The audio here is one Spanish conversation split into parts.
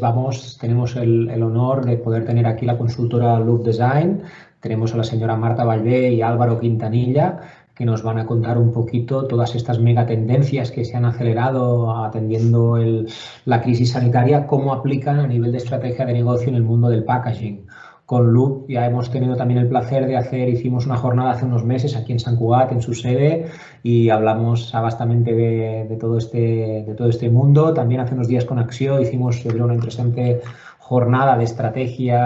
vamos, tenemos el, honor de poder tener aquí la consultora Loop Design. Tenemos a la señora Marta Valvé y Álvaro Quintanilla, que nos van a contar un poquito todas estas megatendencias que se han acelerado atendiendo la crisis sanitaria, cómo aplican a nivel de estrategia de negocio en el mundo del packaging. Con Loop ya hemos tenido también el placer de hacer, hicimos una jornada hace unos meses aquí en San Cugat, en su sede, y hablamos bastante de, todo este, de todo este mundo. También hace unos días con Axio hicimos una interesante jornada de estrategia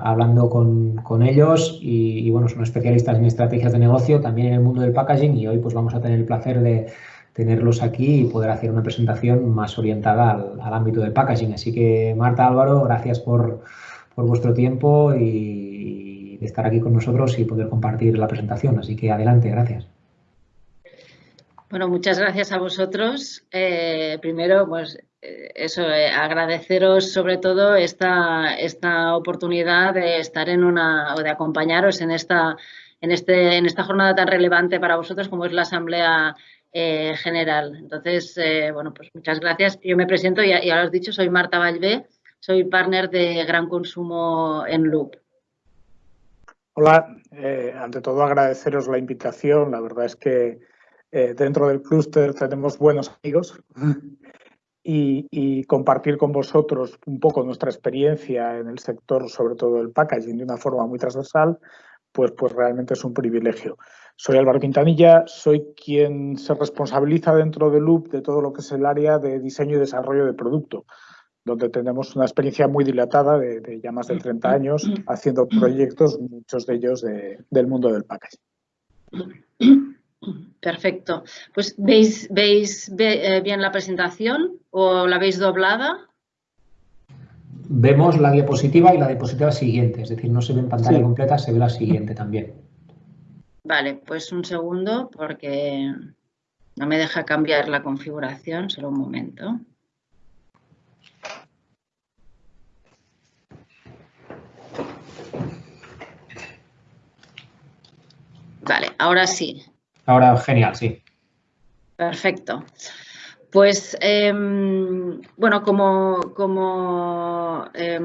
hablando con, con ellos y, y, bueno, son especialistas en estrategias de negocio, también en el mundo del packaging y hoy pues vamos a tener el placer de tenerlos aquí y poder hacer una presentación más orientada al, al ámbito del packaging. Así que Marta, Álvaro, gracias por, por vuestro tiempo y de estar aquí con nosotros y poder compartir la presentación. Así que adelante, gracias. Bueno, muchas gracias a vosotros. Eh, primero, pues eh, eso, eh, agradeceros sobre todo esta, esta oportunidad de estar en una, o de acompañaros en esta, en, este, en esta jornada tan relevante para vosotros como es la Asamblea General. Entonces, bueno, pues muchas gracias. Yo me presento, ya, ya lo has dicho, soy Marta Valvé, soy partner de Gran Consumo en Loop. Hola, eh, ante todo agradeceros la invitación. La verdad es que eh, dentro del clúster tenemos buenos amigos y, y, compartir con vosotros un poco nuestra experiencia en el sector, sobre todo el packaging, de una forma muy transversal, pues, pues realmente es un privilegio. Soy Álvaro Quintanilla, soy quien se responsabiliza dentro de Loop de todo lo que es el área de diseño y desarrollo de producto donde tenemos una experiencia muy dilatada de, de, ya más de 30 años haciendo proyectos, muchos de ellos de, del mundo del packaging. Perfecto. Pues ¿veis, veis ve, bien la presentación o la veis doblada? Vemos la diapositiva y la diapositiva siguiente, es decir, no se ve en pantalla sí. completa, se ve la siguiente también. Vale, pues un segundo porque no me deja cambiar la configuración, solo un momento. Vale, ahora sí. Ahora genial, sí. Perfecto. Pues, eh, bueno, como, como, eh,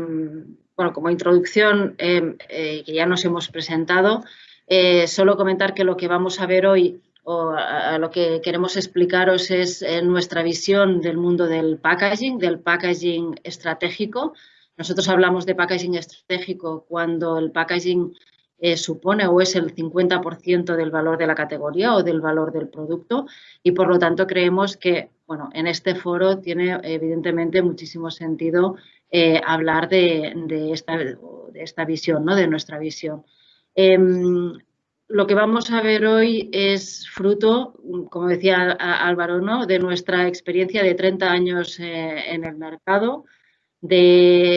bueno, como introducción, eh, que ya nos hemos presentado, eh, solo comentar que lo que vamos a ver hoy o a, lo que queremos explicaros es eh, nuestra visión del mundo del packaging, del packaging estratégico. Nosotros hablamos de packaging estratégico cuando el packaging eh, supone o es el 50% del valor de la categoría o del valor del producto y por lo tanto creemos que bueno, en este foro tiene evidentemente muchísimo sentido eh, hablar de, esta, de, esta, visión, ¿no? de nuestra visión. Eh, lo que vamos a ver hoy es fruto, como decía Álvaro, ¿no? de nuestra experiencia de 30 años eh, en el mercado,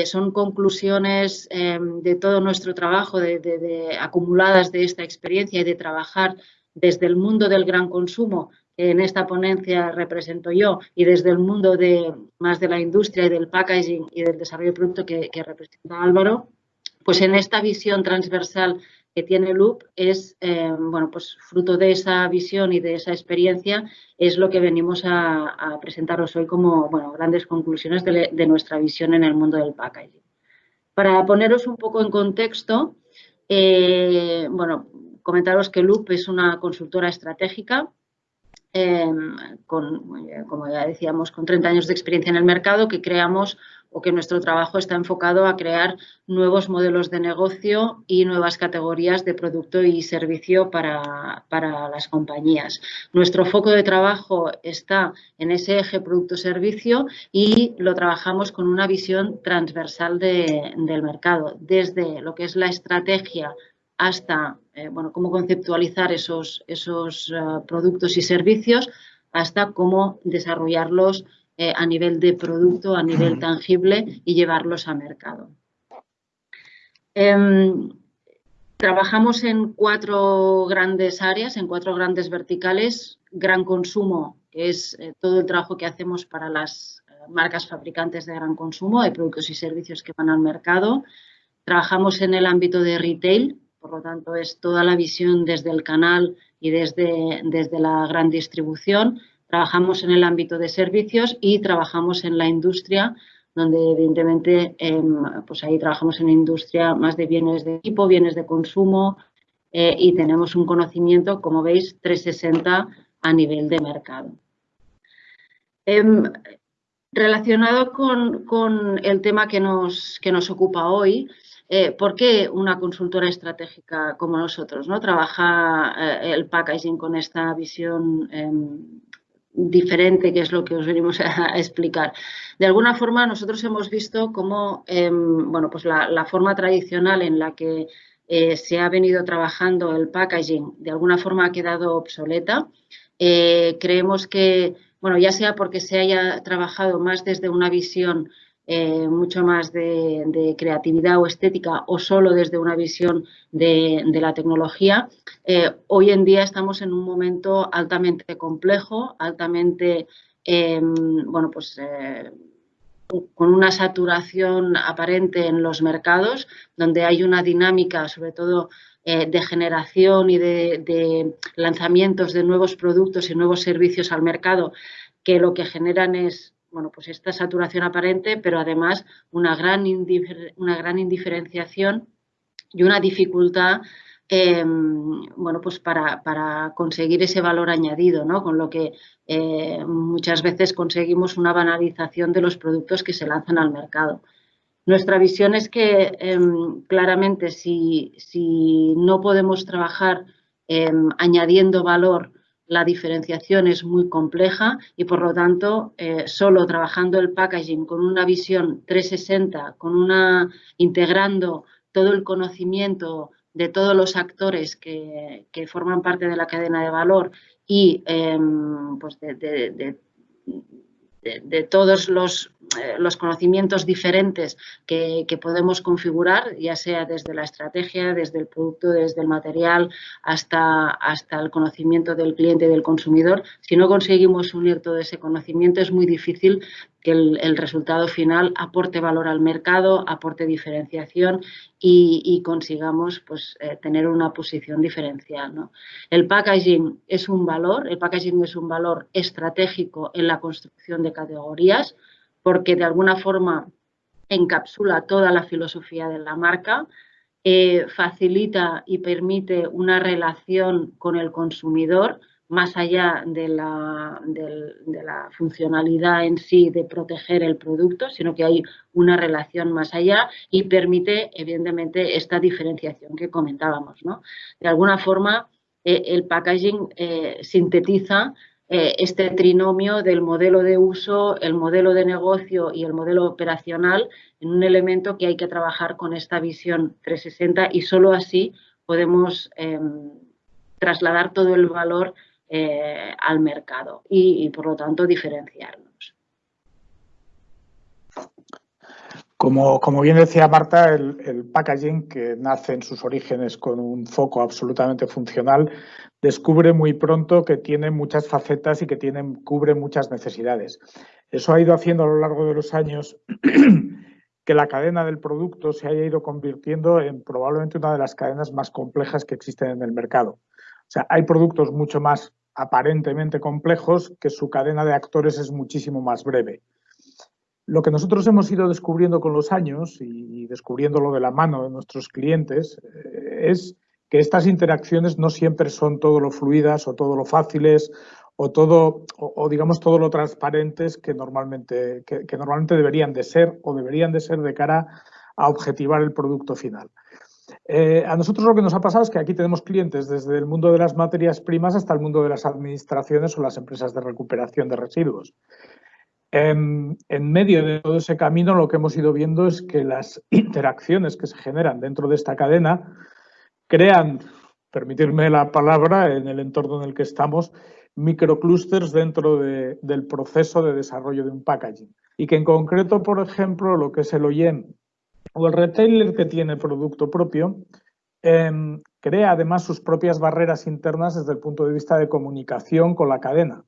son conclusiones eh, de todo nuestro trabajo, acumuladas de esta experiencia y de trabajar desde el mundo del gran consumo, que en esta ponencia represento yo, y desde el mundo de, más de la industria y del packaging y del desarrollo de producto que, que representa Álvaro, pues en esta visión transversal que tiene Loop es, eh, bueno, pues fruto de esa visión y de esa experiencia es lo que venimos a, presentaros hoy como, bueno, grandes conclusiones de, de, nuestra visión en el mundo del packaging. Para poneros un poco en contexto, eh, bueno, comentaros que Loop es una consultora estratégica eh, con, como ya decíamos, con 30 años de experiencia en el mercado que creamos o que nuestro trabajo está enfocado a crear nuevos modelos de negocio y nuevas categorías de producto y servicio para, para las compañías. Nuestro foco de trabajo está en ese eje producto-servicio y lo trabajamos con una visión transversal de, del mercado, desde lo que es la estrategia hasta eh, bueno, cómo conceptualizar esos, esos uh, productos y servicios, hasta cómo desarrollarlos eh, a nivel de producto, a nivel tangible y llevarlos a mercado. Eh, trabajamos en cuatro grandes áreas, en cuatro grandes verticales. Gran consumo, que es eh, todo el trabajo que hacemos para las eh, marcas fabricantes de gran consumo, de productos y servicios que van al mercado. Trabajamos en el ámbito de retail, por lo tanto es toda la visión desde el canal y desde, desde la gran distribución. Trabajamos en el ámbito de servicios y trabajamos en la industria donde evidentemente em, pues ahí trabajamos en industria más de bienes de equipo, bienes de consumo eh, y tenemos un conocimiento, como veis, 360 a nivel de mercado. Em, relacionado con, el tema que nos, que nos ocupa hoy, eh, ¿Por qué una consultora estratégica como nosotros ¿no? trabaja eh, el packaging con esta visión em, diferente, que es lo que os venimos a, explicar? De alguna forma, nosotros hemos visto cómo em, bueno, pues la, forma tradicional en la que eh, se ha venido trabajando el packaging de alguna forma ha quedado obsoleta. creemos que, bueno, ya sea porque se haya trabajado más desde una visión eh, mucho más de, creatividad o estética o solo desde una visión de, la tecnología. Eh, hoy en día estamos en un momento altamente complejo, altamente, em, bueno, pues eh, con una saturación aparente en los mercados, donde hay una dinámica, sobre todo de generación y de, lanzamientos de nuevos productos y nuevos servicios al mercado, que lo que generan es bueno, pues esta saturación aparente, pero además una gran, una gran indiferenciación y una dificultad em, bueno, pues para, conseguir ese valor añadido, ¿no? con lo que eh, muchas veces conseguimos una banalización de los productos que se lanzan al mercado. Nuestra visión es que em, claramente si, si, no podemos trabajar em, añadiendo valor la diferenciación es muy compleja y por lo tanto eh, solo trabajando el packaging con una visión 360, con una integrando todo el conocimiento de todos los actores que, forman parte de la cadena de valor y em, pues de, de, todos los, eh, los, conocimientos diferentes que, podemos configurar, ya sea desde la estrategia, desde el producto, desde el material, hasta, hasta el conocimiento del cliente y del consumidor. Si no conseguimos unir todo ese conocimiento, es muy difícil que el, resultado final aporte valor al mercado, aporte diferenciación y, consigamos pues, eh, tener una posición diferencial. El packaging es un valor, el packaging es un valor estratégico en la construcción de categorías porque de alguna forma encapsula toda la filosofía de la marca, eh, facilita y permite una relación con el consumidor más allá de la, funcionalidad en sí de proteger el producto, sino que hay una relación más allá y permite, evidentemente, esta diferenciación que comentábamos. ¿no? De alguna forma, eh, el packaging eh, sintetiza eh, este trinomio del modelo de uso, el modelo de negocio y el modelo operacional en un elemento que hay que trabajar con esta visión 360 y solo así podemos em, trasladar todo el valor eh, al mercado y, por lo tanto diferenciarnos. Como, como bien decía Marta, el, packaging, que nace en sus orígenes con un foco absolutamente funcional, descubre muy pronto que tiene muchas facetas y que tiene, cubre muchas necesidades. Eso ha ido haciendo a lo largo de los años que la cadena del producto se haya ido convirtiendo en probablemente una de las cadenas más complejas que existen en el mercado. O sea, hay productos mucho más aparentemente complejos que su cadena de actores es muchísimo más breve. Lo que nosotros hemos ido descubriendo con los años y descubriéndolo de la mano de nuestros clientes eh, es que estas interacciones no siempre son todo lo fluidas o todo lo fáciles o todo o, digamos todo lo transparentes que normalmente que, que normalmente deberían de ser o deberían de ser de cara a objetivar el producto final. Eh, a nosotros lo que nos ha pasado es que aquí tenemos clientes desde el mundo de las materias primas hasta el mundo de las administraciones o las empresas de recuperación de residuos. En, medio de todo ese camino lo que hemos ido viendo es que las interacciones que se generan dentro de esta cadena crean, permitirme la palabra, en el entorno en el que estamos, microclusters dentro del proceso de desarrollo de un packaging. Y que en concreto, por ejemplo, lo que es el OEM o el retailer que tiene producto propio, em, crea además sus propias barreras internas desde el punto de vista de comunicación con la cadena.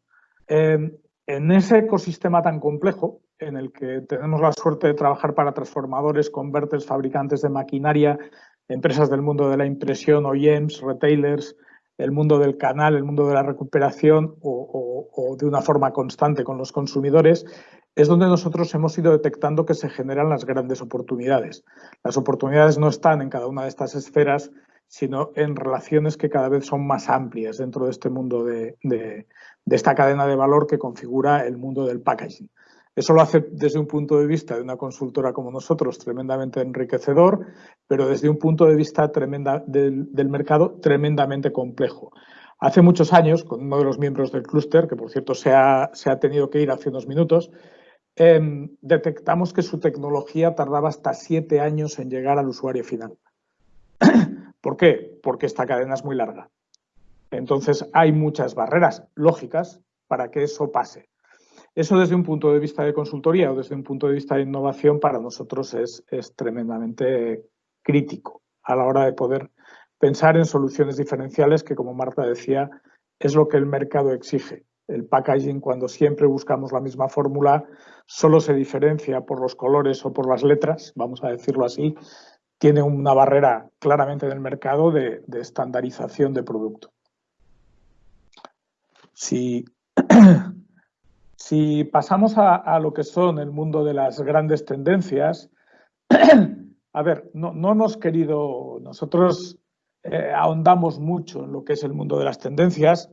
Em, en ese ecosistema tan complejo, en el que tenemos la suerte de trabajar para transformadores, converters, fabricantes de maquinaria, empresas del mundo de la impresión, OEMs, retailers, el mundo del canal, el mundo de la recuperación o, de una forma constante con los consumidores, es donde nosotros hemos ido detectando que se generan las grandes oportunidades. Las oportunidades no están en cada una de estas esferas, sino en relaciones que cada vez son más amplias dentro de este mundo de, esta cadena de valor que configura el mundo del packaging. Eso lo hace desde un punto de vista de una consultora como nosotros tremendamente enriquecedor, pero desde un punto de vista tremenda, del, del, mercado tremendamente complejo. Hace muchos años, con uno de los miembros del clúster, que por cierto se ha, se ha, tenido que ir hace unos minutos, eh, detectamos que su tecnología tardaba hasta siete años en llegar al usuario final. ¿Por qué? Porque esta cadena es muy larga. Entonces hay muchas barreras lógicas para que eso pase. Eso desde un punto de vista de consultoría o desde un punto de vista de innovación para nosotros es, es tremendamente crítico a la hora de poder pensar en soluciones diferenciales que, como Marta decía, es lo que el mercado exige. El packaging, cuando siempre buscamos la misma fórmula, solo se diferencia por los colores o por las letras, vamos a decirlo así, tiene una barrera claramente en el mercado de, estandarización de producto. Si pasamos a, lo que son el mundo de las grandes tendencias, a ver, no, hemos querido, nosotros eh, ahondamos mucho en lo que es el mundo de las tendencias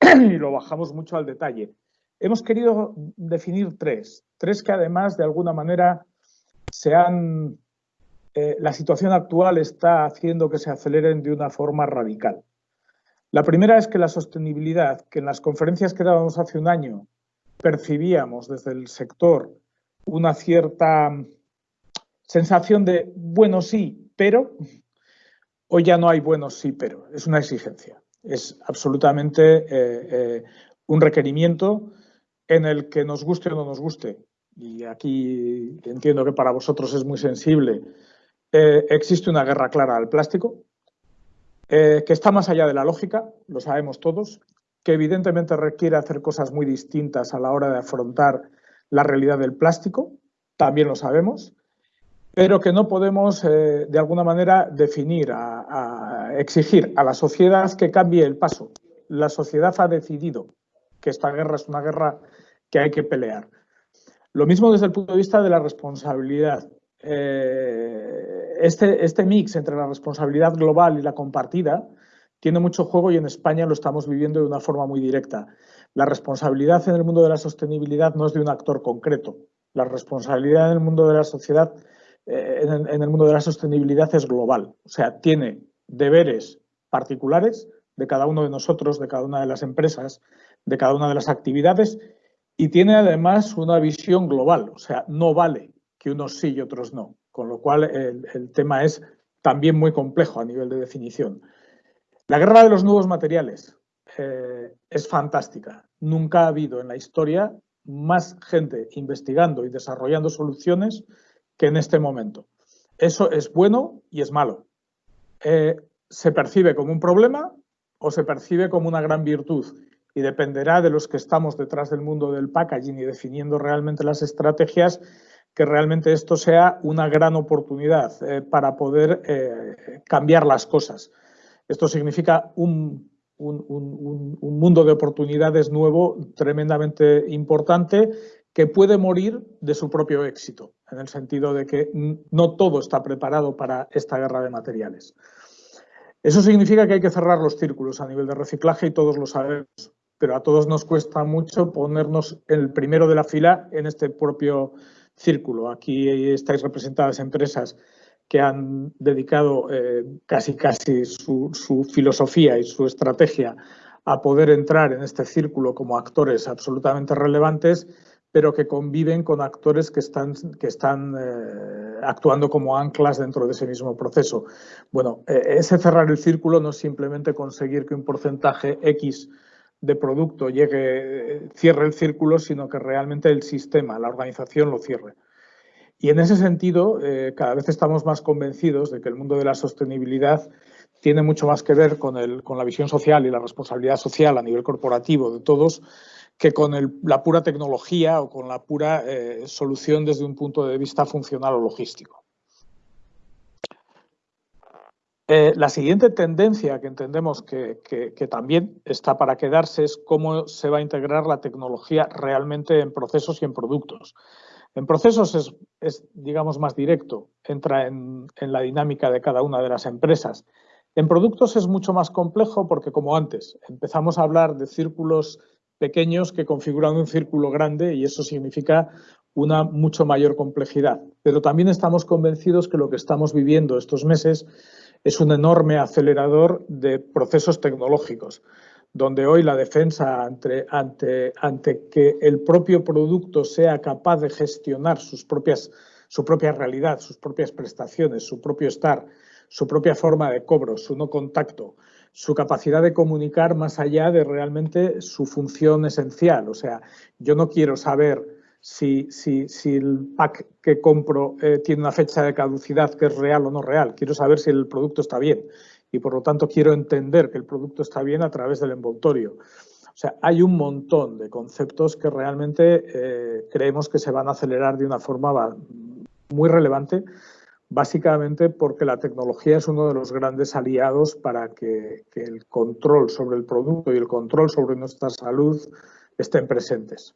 y lo bajamos mucho al detalle. Hemos querido definir tres, tres que además de alguna manera se han, eh, la situación actual está haciendo que se aceleren de una forma radical. La primera es que la sostenibilidad, que en las conferencias que dábamos hace un año percibíamos desde el sector una cierta sensación de bueno sí, pero hoy ya no hay bueno sí, pero es una exigencia. Es absolutamente eh, eh, un requerimiento en el que nos guste o no nos guste. Y aquí entiendo que para vosotros es muy sensible. Eh, existe una guerra clara al plástico, que está más allá de la lógica, lo sabemos todos, que evidentemente requiere hacer cosas muy distintas a la hora de afrontar la realidad del plástico, también lo sabemos, pero que no podemos eh, de alguna manera definir, a, exigir a la sociedad que cambie el paso. La sociedad ha decidido que esta guerra es una guerra que hay que pelear. Lo mismo desde el punto de vista de la responsabilidad. Eh, este, este mix entre la responsabilidad global y la compartida tiene mucho juego y en España lo estamos viviendo de una forma muy directa. La responsabilidad en el mundo de la sostenibilidad no es de un actor concreto. La responsabilidad en el mundo de la sociedad, eh, en, el, mundo de la sostenibilidad es global. O sea, tiene deberes particulares de cada uno de nosotros, de cada una de las empresas, de cada una de las actividades y tiene además una visión global. O sea, no vale que unos sí y otros no. Con lo cual el, tema es también muy complejo a nivel de definición. La guerra de los nuevos materiales eh, es fantástica. Nunca ha habido en la historia más gente investigando y desarrollando soluciones que en este momento. Eso es bueno y es malo. Eh, se percibe como un problema o se percibe como una gran virtud y dependerá de los que estamos detrás del mundo del packaging y definiendo realmente las estrategias que realmente esto sea una gran oportunidad eh, para poder cambiar las cosas. Esto significa un, mundo de oportunidades nuevo tremendamente importante que puede morir de su propio éxito, en el sentido de que no todo está preparado para esta guerra de materiales. Eso significa que hay que cerrar los círculos a nivel de reciclaje y todos lo sabemos, pero a todos nos cuesta mucho ponernos el primero de la fila en este propio círculo. Aquí estáis representadas empresas que han dedicado eh, casi casi su, su, filosofía y su estrategia a poder entrar en este círculo como actores absolutamente relevantes, pero que conviven con actores que están, que están eh, actuando como anclas dentro de ese mismo proceso. Bueno, eh, ese cerrar el círculo no es simplemente conseguir que un porcentaje X de producto llegue, cierre el círculo, sino que realmente el sistema, la organización lo cierre. Y en ese sentido, eh, cada vez estamos más convencidos de que el mundo de la sostenibilidad tiene mucho más que ver con, el, con la visión social y la responsabilidad social a nivel corporativo de todos que con la pura tecnología o con la pura eh, solución desde un punto de vista funcional o logístico. Eh, la siguiente tendencia que entendemos que, también está para quedarse es cómo se va a integrar la tecnología realmente en procesos y en productos. En procesos es, digamos, más directo, entra en, la dinámica de cada una de las empresas. En productos es mucho más complejo porque, como antes, empezamos a hablar de círculos pequeños que configuran un círculo grande y eso significa una mucho mayor complejidad. Pero también estamos convencidos que lo que estamos viviendo estos meses es un enorme acelerador de procesos tecnológicos, donde hoy la defensa ante, ante, ante que el propio producto sea capaz de gestionar sus propias, su propia realidad, sus propias prestaciones, su propio estar, su propia forma de cobro, su no contacto, su capacidad de comunicar más allá de realmente su función esencial. O sea, yo no quiero saber si, si, si el pack que compro eh, tiene una fecha de caducidad que es real o no real. Quiero saber si el producto está bien y por lo tanto quiero entender que el producto está bien a través del envoltorio. O sea, hay un montón de conceptos que realmente eh, creemos que se van a acelerar de una forma muy relevante, básicamente porque la tecnología es uno de los grandes aliados para que, que el control sobre el producto y el control sobre nuestra salud estén presentes.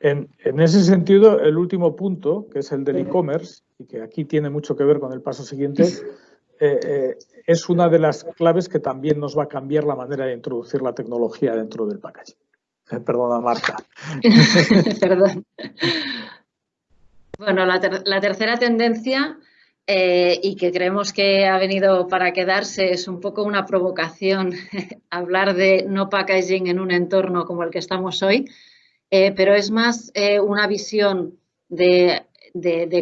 En, ese sentido, el último punto, que es el del e-commerce, y que aquí tiene mucho que ver con el paso siguiente, eh, eh, es una de las claves que también nos va a cambiar la manera de introducir la tecnología dentro del packaging. Eh, perdona, Marta. Perdón. Bueno, la, tercera tendencia y que creemos que ha venido para quedarse es un poco una provocación hablar de no packaging en un entorno como el que estamos hoy, eh, pero es más eh, una visión de,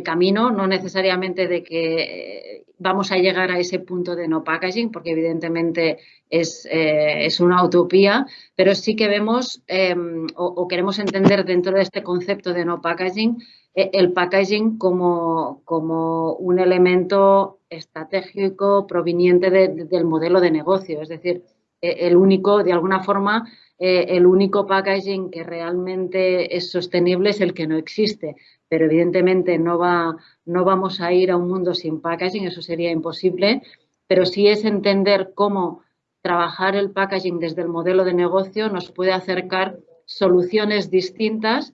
camino, no necesariamente de que eh, vamos a llegar a ese punto de no packaging, porque evidentemente es, una utopía, pero sí que vemos em, o, queremos entender dentro de este concepto de no packaging el packaging como, como un elemento estratégico proveniente del modelo de negocio, es decir, el único, de alguna forma, eh, el único packaging que realmente es sostenible es el que no existe. Pero evidentemente no, va, no vamos a ir a un mundo sin packaging, eso sería imposible, pero sí es entender cómo trabajar el packaging desde el modelo de negocio nos puede acercar soluciones distintas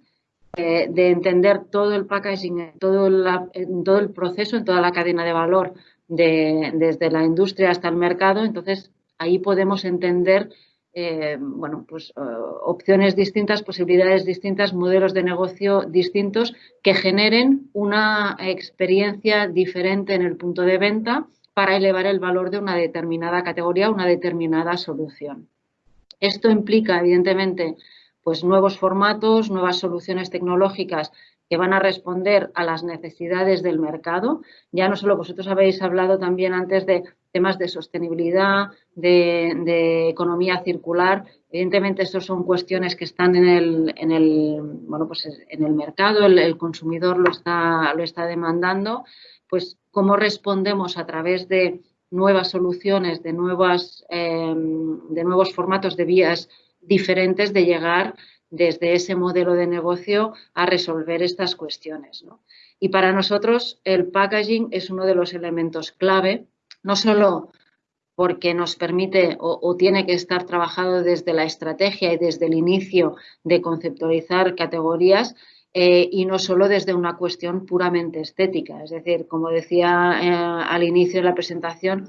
de entender todo el packaging, todo, el proceso, en toda la cadena de valor, desde la industria hasta el mercado. Entonces, ahí podemos entender eh, bueno, pues, eh, opciones distintas, posibilidades distintas, modelos de negocio distintos que generen una experiencia diferente en el punto de venta para elevar el valor de una determinada categoría, una determinada solución. Esto implica, evidentemente, pues nuevos formatos, nuevas soluciones tecnológicas que van a responder a las necesidades del mercado. Ya no solo vosotros habéis hablado también antes de temas de sostenibilidad, de, economía circular. Evidentemente, estas son cuestiones que están en el, en el, bueno, pues en el mercado, el, consumidor lo está, lo está demandando. Pues, ¿cómo respondemos a través de nuevas soluciones, de, nuevas, em, de nuevos formatos de vías diferentes de llegar desde ese modelo de negocio a resolver estas cuestiones. Y para nosotros el packaging es uno de los elementos clave, no solo porque nos permite o, tiene que estar trabajado desde la estrategia y desde el inicio de conceptualizar categorías eh, y no solo desde una cuestión puramente estética. Es decir, como decía eh, al inicio de la presentación,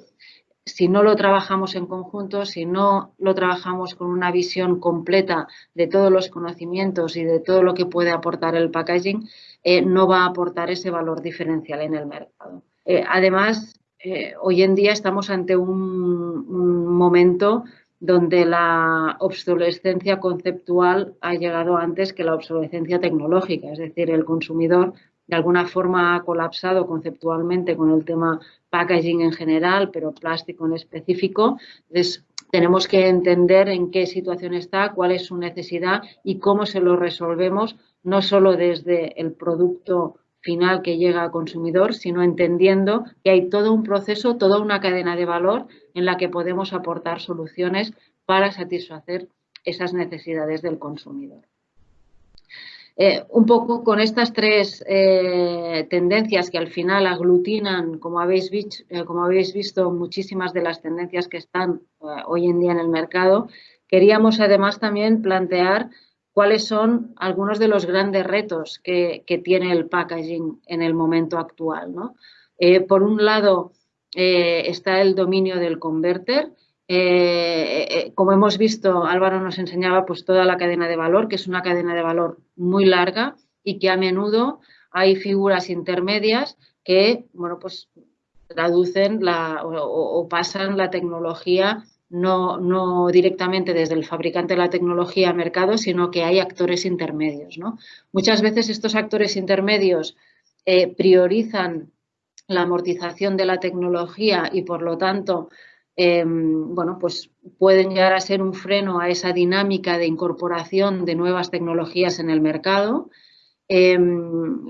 si no lo trabajamos en conjunto, si no lo trabajamos con una visión completa de todos los conocimientos y de todo lo que puede aportar el packaging, eh, no va a aportar ese valor diferencial en el mercado. Eh, además, eh, hoy en día estamos ante un, un, momento donde la obsolescencia conceptual ha llegado antes que la obsolescencia tecnológica, es decir, el consumidor de alguna forma ha colapsado conceptualmente con el tema packaging en general, pero plástico en específico. Entonces, tenemos que entender en qué situación está, cuál es su necesidad y cómo se lo resolvemos, no solo desde el producto final que llega al consumidor, sino entendiendo que hay todo un proceso, toda una cadena de valor en la que podemos aportar soluciones para satisfacer esas necesidades del consumidor. Eh, un poco con estas tres eh, tendencias que al final aglutinan, como habéis, eh, como habéis, visto, muchísimas de las tendencias que están hoy en día en el mercado, queríamos además también plantear cuáles son algunos de los grandes retos que, tiene el packaging en el momento actual. por un lado está el dominio del converter, eh, eh, como hemos visto, Álvaro nos enseñaba pues toda la cadena de valor, que es una cadena de valor muy larga y que a menudo hay figuras intermedias que, bueno, pues traducen o, pasan la tecnología no, no, directamente desde el fabricante de la tecnología a mercado, sino que hay actores intermedios. Muchas veces estos actores intermedios eh, priorizan la amortización de la tecnología y, por lo tanto, Em, bueno, pues pueden llegar a ser un freno a esa dinámica de incorporación de nuevas tecnologías en el mercado. Em,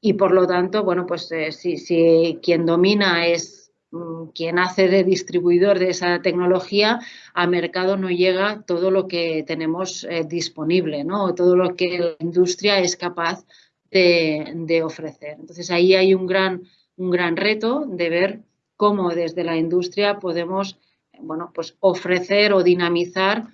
y por lo tanto, bueno, pues eh, si, quien domina es mm, quien hace de distribuidor de esa tecnología, a mercado no llega todo lo que tenemos eh, disponible, ¿no? Todo lo que la industria es capaz de, de ofrecer. Entonces ahí hay un gran, un gran reto de ver cómo desde la industria podemos bueno, pues ofrecer o dinamizar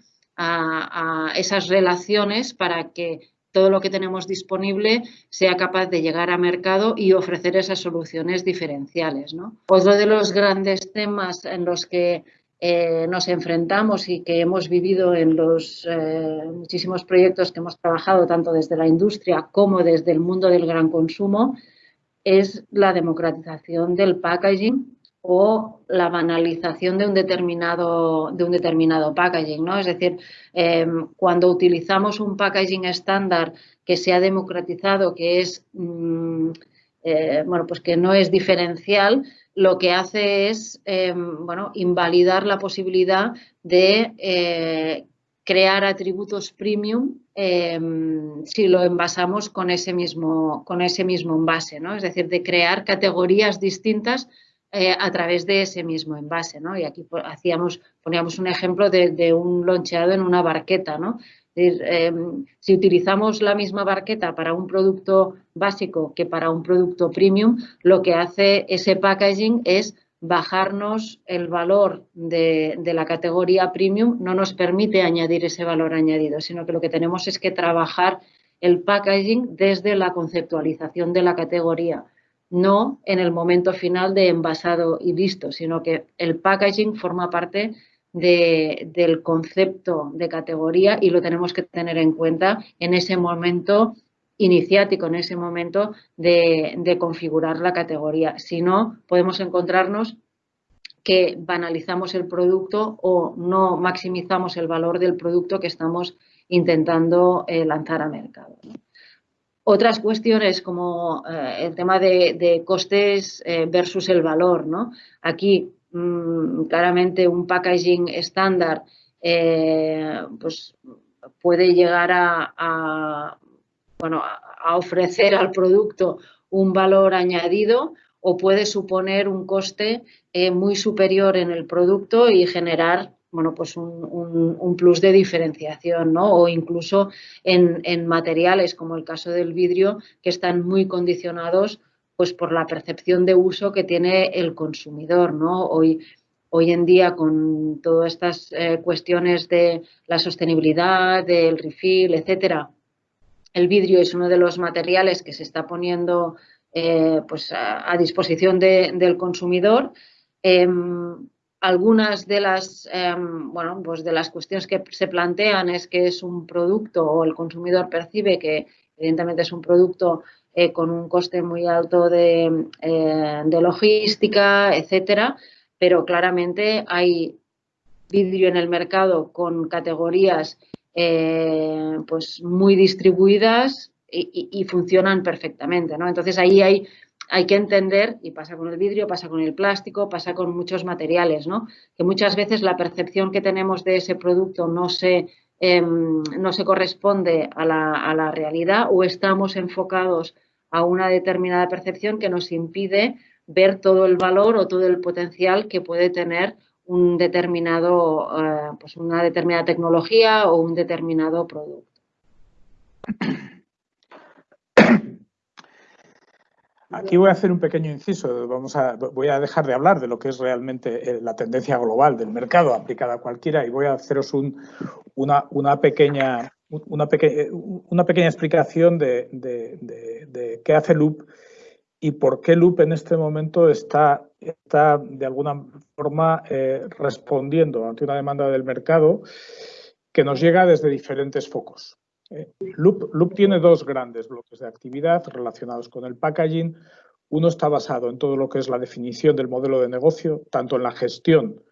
esas relaciones para que todo lo que tenemos disponible sea capaz de llegar a mercado y ofrecer esas soluciones diferenciales. Otro de los grandes temas en los que eh, nos enfrentamos y que hemos vivido en los eh, muchísimos proyectos que hemos trabajado tanto desde la industria como desde el mundo del gran consumo es la democratización del packaging o la banalización de un determinado, de un determinado packaging. ¿no? Es decir, em, cuando utilizamos un packaging estándar que se ha democratizado, que es mm, eh, bueno, pues que no es diferencial, lo que hace es em, bueno, invalidar la posibilidad de eh, crear atributos premium em, si lo envasamos con ese mismo, con ese mismo envase, ¿no? Es decir, de crear categorías distintas eh, a través de ese mismo envase, ¿no? Y aquí hacíamos, poníamos un ejemplo de, un loncheado en una barqueta, ¿no? Em, si utilizamos la misma barqueta para un producto básico que para un producto premium, lo que hace ese packaging es bajarnos el valor de, de, la categoría premium, no nos permite añadir ese valor añadido, sino que lo que tenemos es que trabajar el packaging desde la conceptualización de la categoría no en el momento final de envasado y listo, sino que el packaging forma parte del concepto de categoría y lo tenemos que tener en cuenta en ese momento iniciático, en ese momento de, configurar la categoría. Si no, podemos encontrarnos que banalizamos el producto o no maximizamos el valor del producto que estamos intentando eh, lanzar a mercado. Otras cuestiones como eh, el tema de, costes eh, versus el valor, ¿no? Aquí mm, claramente un packaging estándar eh, pues puede llegar a, bueno, a ofrecer al producto un valor añadido o puede suponer un coste muy superior en el producto y generar bueno, pues un, plus de diferenciación, ¿no? O incluso en, materiales, como el caso del vidrio, que están muy condicionados pues por la percepción de uso que tiene el consumidor, ¿no? Hoy, hoy en día, con todas estas eh, cuestiones de la sostenibilidad, del refill, etcétera, el vidrio es uno de los materiales que se está poniendo eh, pues a, disposición del consumidor. Em, algunas de las, em, bueno, pues de las cuestiones que se plantean es que es un producto o el consumidor percibe que evidentemente es un producto eh, con un coste muy alto de, eh, logística, etcétera, pero claramente hay vidrio en el mercado con categorías eh, pues muy distribuidas y, y, funcionan perfectamente, ¿no? Entonces ahí hay hay que entender, y pasa con el vidrio, pasa con el plástico, pasa con muchos materiales, ¿no? Que muchas veces la percepción que tenemos de ese producto no se, em, no se corresponde a la, a la, realidad o estamos enfocados a una determinada percepción que nos impide ver todo el valor o todo el potencial que puede tener un determinado, eh, pues una determinada tecnología o un determinado producto. Aquí voy a hacer un pequeño inciso. Vamos a, voy a dejar de hablar de lo que es realmente eh, la tendencia global del mercado aplicada a cualquiera y voy a haceros una, una, pequeña, una, una pequeña explicación de, de, qué hace Loop y por qué Loop en este momento está, está de alguna forma eh, respondiendo ante una demanda del mercado que nos llega desde diferentes focos. Loop, tiene dos grandes bloques de actividad relacionados con el packaging. Uno está basado en todo lo que es la definición del modelo de negocio, tanto en la gestión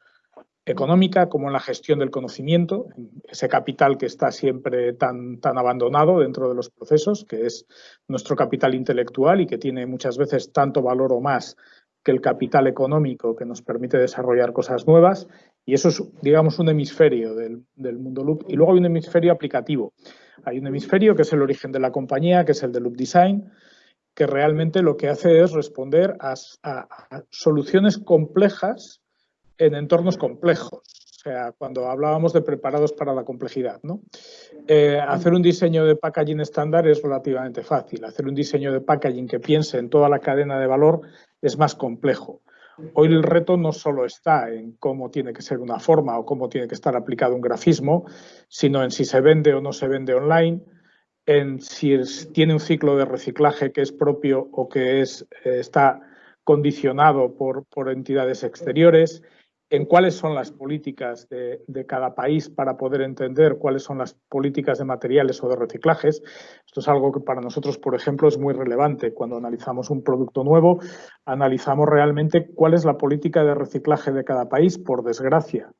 económica como en la gestión del conocimiento, ese capital que está siempre tan, tan abandonado dentro de los procesos, que es nuestro capital intelectual y que tiene muchas veces tanto valor o más que el capital económico que nos permite desarrollar cosas nuevas. Y eso es, digamos, un hemisferio del, mundo loop. Y luego hay un hemisferio aplicativo, hay un hemisferio que es el origen de la compañía, que es el de Loop Design, que realmente lo que hace es responder a, soluciones complejas en entornos complejos. Sea, cuando hablábamos de preparados para la complejidad. ¿no? Eh, hacer un diseño de packaging estándar es relativamente fácil. Hacer un diseño de packaging que piense en toda la cadena de valor es más complejo. Hoy el reto no solo está en cómo tiene que ser una forma o cómo tiene que estar aplicado un grafismo, sino en si se vende o no se vende online, en si tiene un ciclo de reciclaje que es propio o que es, eh, está condicionado por, por entidades exteriores, en cuáles son las políticas de, cada país para poder entender cuáles son las políticas de materiales o de reciclajes. Esto es algo que para nosotros, por ejemplo, es muy relevante. Cuando analizamos un producto nuevo, analizamos realmente cuál es la política de reciclaje de cada país. Por desgracia,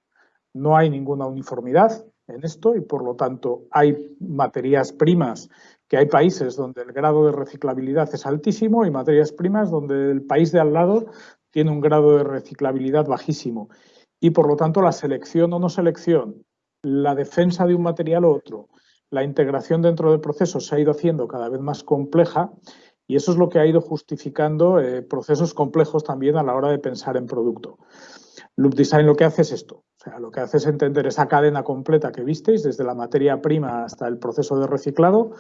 no hay ninguna uniformidad en esto y, por lo tanto, hay materias primas que hay países donde el grado de reciclabilidad es altísimo y materias primas donde el país de al lado tiene un grado de reciclabilidad bajísimo y por lo tanto la selección o no selección, la defensa de un material u otro, la integración dentro del proceso se ha ido haciendo cada vez más compleja y eso es lo que ha ido justificando eh, procesos complejos también a la hora de pensar en producto. Loop Design lo que hace es esto, o sea, lo que hace es entender esa cadena completa que visteis, desde la materia prima hasta el proceso de reciclado,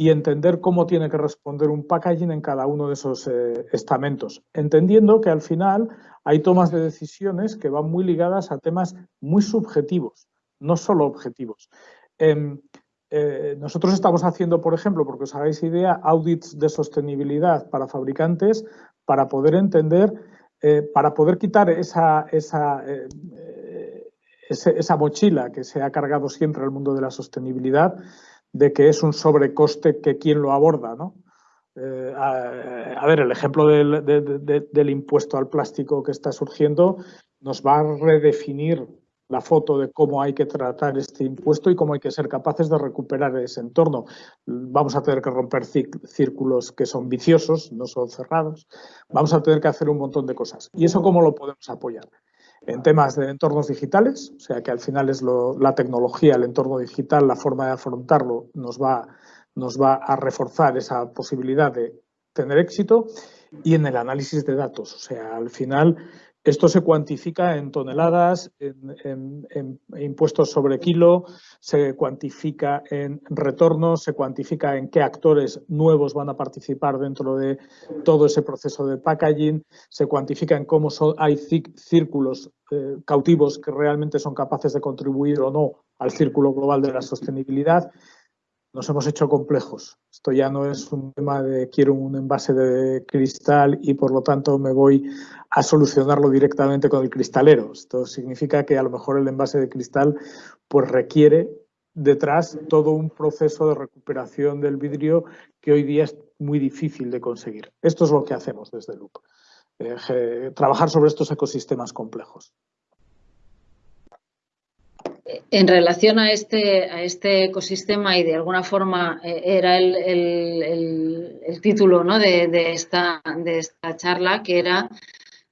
y entender cómo tiene que responder un packaging en cada uno de esos eh, estamentos, entendiendo que al final hay tomas de decisiones que van muy ligadas a temas muy subjetivos, no solo objetivos. Em, eh, nosotros estamos haciendo, por ejemplo, porque os hagáis idea, audits de sostenibilidad para fabricantes para poder entender, eh, para poder quitar esa, esa, esa mochila que se ha cargado siempre al mundo de la sostenibilidad de que es un sobrecoste que quien lo aborda, ¿no? Eh, a, ver, el ejemplo del, impuesto al plástico que está surgiendo nos va a redefinir la foto de cómo hay que tratar este impuesto y cómo hay que ser capaces de recuperar ese entorno. Vamos a tener que romper círculos que son viciosos, no son cerrados. Vamos a tener que hacer un montón de cosas. ¿Y eso cómo lo podemos apoyar? En temas de entornos digitales, o sea que al final es la tecnología, el entorno digital, la forma de afrontarlo nos va, nos va a reforzar esa posibilidad de tener éxito y en el análisis de datos, o sea, al final esto se cuantifica en toneladas, en, impuestos sobre kilo, se cuantifica en retornos, se cuantifica en qué actores nuevos van a participar dentro de todo ese proceso de packaging, se cuantifica en cómo son, hay círculos eh, cautivos que realmente son capaces de contribuir o no al círculo global de la sostenibilidad nos hemos hecho complejos. Esto ya no es un tema de quiero un envase de cristal y por lo tanto me voy a solucionarlo directamente con el cristalero. Esto significa que a lo mejor el envase de cristal pues requiere detrás todo un proceso de recuperación del vidrio que hoy día es muy difícil de conseguir. Esto es lo que hacemos desde Loop. Eh, trabajar sobre estos ecosistemas complejos en relación a este, a este ecosistema y de alguna forma eh, era el, título de, esta, charla, que era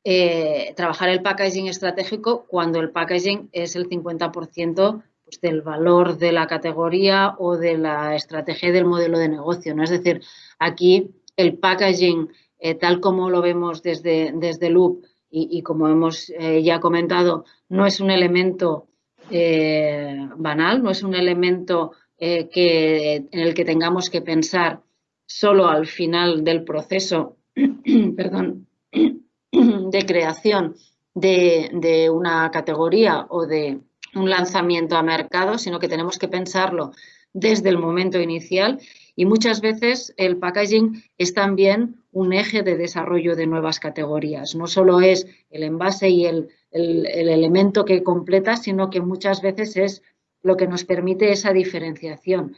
eh, trabajar el packaging estratégico cuando el packaging es el 50% pues, del valor de la categoría o de la estrategia del modelo de negocio. Es decir, aquí el packaging, eh, tal como lo vemos desde, desde Loop y, y como hemos ya comentado, no es un elemento eh, banal, no es un elemento eh, que, en el que tengamos que pensar solo al final del proceso perdón, de creación de, una categoría o de un lanzamiento a mercado, sino que tenemos que pensarlo desde el momento inicial y muchas veces el packaging es también un eje de desarrollo de nuevas categorías. No solo es el envase y el, elemento que completa, sino que muchas veces es lo que nos permite esa diferenciación.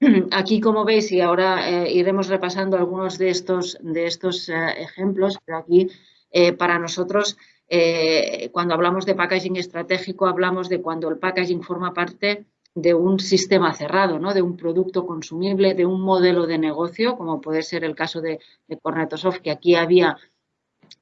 Aquí, como veis, y ahora eh, iremos repasando algunos de estos, de estos eh, ejemplos, pero aquí eh, para nosotros cuando hablamos de packaging estratégico, hablamos de cuando el packaging forma parte de un sistema cerrado, ¿no? de un producto consumible, de un modelo de negocio, como puede ser el caso de, de Cornetosoft, que aquí había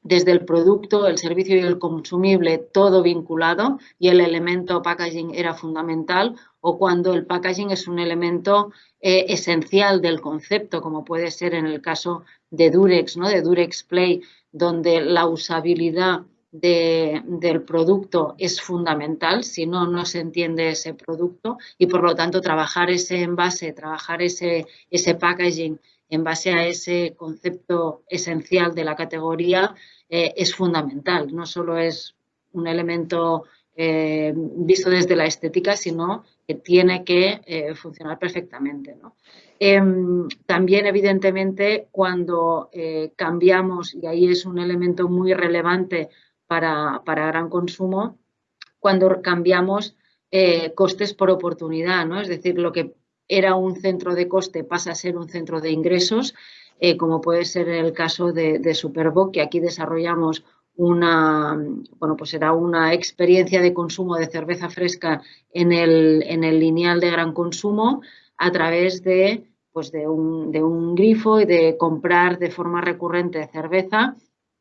desde el producto, el servicio y el consumible todo vinculado y el elemento packaging era fundamental o cuando el packaging es un elemento eh, esencial del concepto, como puede ser en el caso de Durex, ¿no? de Durex Play, donde la usabilidad del producto es fundamental, si no, no se entiende ese producto y por lo tanto trabajar ese envase, trabajar ese, ese packaging en base a ese concepto esencial de la categoría eh, es fundamental. No solo es un elemento eh, visto desde la estética, sino que tiene que eh, funcionar perfectamente. Em, también, evidentemente, cuando cambiamos, y ahí es un elemento muy relevante para, gran consumo cuando cambiamos costes por oportunidad, ¿no? Es decir, lo que era un centro de coste pasa a ser un centro de ingresos, eh, como puede ser el caso de, de que aquí desarrollamos una, bueno, pues era una experiencia de consumo de cerveza fresca en el, en el lineal de gran consumo a través de, pues de, un, de un grifo y de comprar de forma recurrente cerveza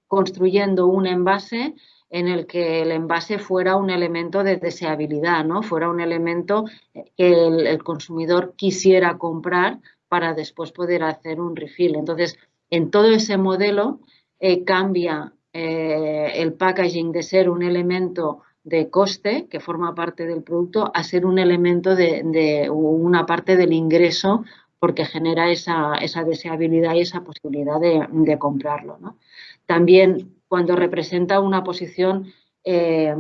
construyendo un envase en el que el envase fuera un elemento de deseabilidad, ¿no? fuera un elemento que el, consumidor quisiera comprar para después poder hacer un refill. Entonces, en todo ese modelo eh, cambia eh, el packaging de ser un elemento de coste que forma parte del producto a ser un elemento de, una parte del ingreso porque genera esa, deseabilidad y esa posibilidad de, de comprarlo. ¿no? También cuando representa una posición eh,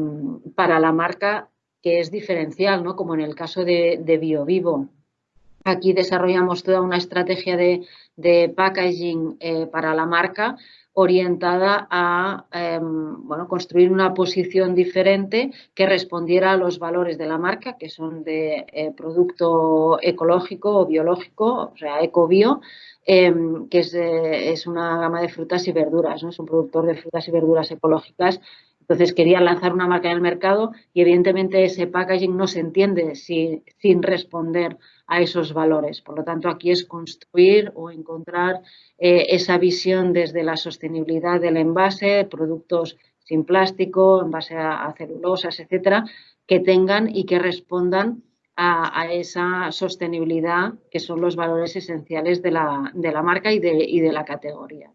para la marca que es diferencial, ¿no? como en el caso de, BioVivo. Aquí desarrollamos toda una estrategia de, packaging eh, para la marca orientada a em, bueno, construir una posición diferente que respondiera a los valores de la marca, que son de eh, producto ecológico o biológico, o sea, ecobio, Em, que es, una gama de frutas y verduras, ¿no? es un productor de frutas y verduras ecológicas. Entonces quería lanzar una marca en el mercado y evidentemente ese packaging no se entiende sin responder a esos valores. Por lo tanto, aquí es construir o encontrar eh, esa visión desde la sostenibilidad del envase, productos sin plástico, en base a, celulosas, etcétera, que tengan y que respondan a, esa sostenibilidad que son los valores esenciales de la, marca y de, la categoría.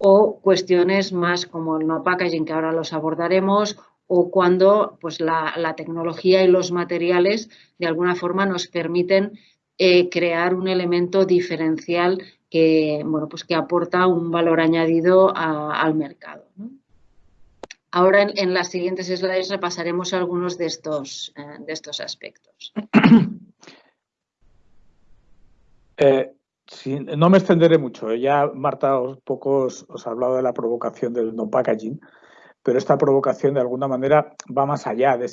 O cuestiones más como el no packaging, que ahora los abordaremos, o cuando pues, la, tecnología y los materiales de alguna forma nos permiten eh, crear un elemento diferencial que, bueno, pues que aporta un valor añadido al mercado. Ahora en, las siguientes slides repasaremos algunos de estos, eh, de estos aspectos. Eh, no me extenderé mucho. ¿eh? Ya Marta os, pocos os ha hablado de la provocación del no packaging, pero esta provocación de alguna manera va más allá de,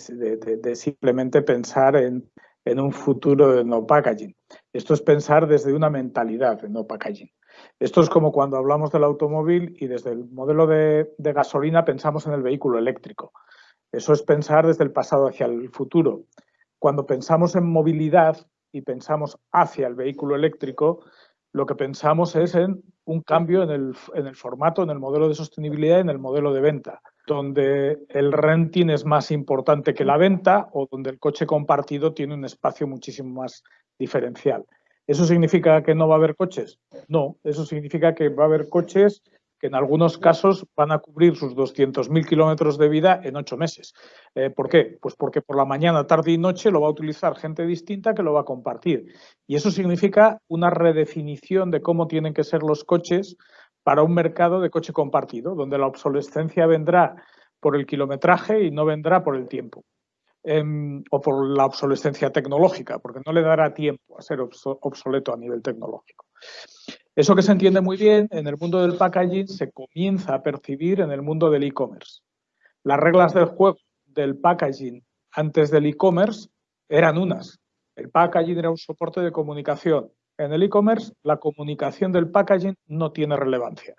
simplemente pensar en, en, un futuro de no packaging. Esto es pensar desde una mentalidad de no packaging. Esto es como cuando hablamos del automóvil y desde el modelo de, gasolina pensamos en el vehículo eléctrico. Eso es pensar desde el pasado hacia el futuro. Cuando pensamos en movilidad y pensamos hacia el vehículo eléctrico, lo que pensamos es en un cambio en el, en el, formato, en el modelo de sostenibilidad, en el modelo de venta, donde el renting es más importante que la venta o donde el coche compartido tiene un espacio muchísimo más diferencial. ¿Eso significa que no va a haber coches? No, eso significa que va a haber coches en algunos casos van a cubrir sus 200.000 kilómetros de vida en ocho meses. Eh, ¿Por qué? Pues porque por la mañana, tarde y noche lo va a utilizar gente distinta que lo va a compartir. Y eso significa una redefinición de cómo tienen que ser los coches para un mercado de coche compartido, donde la obsolescencia vendrá por el kilometraje y no vendrá por el tiempo. Em, o por la obsolescencia tecnológica, porque no le dará tiempo a ser obsoleto a nivel tecnológico. Eso que se entiende muy bien en el mundo del packaging se comienza a percibir en el mundo del e-commerce. Las reglas del juego del packaging antes del e-commerce eran unas. El packaging era un soporte de comunicación. En el e-commerce, la comunicación del packaging no tiene relevancia.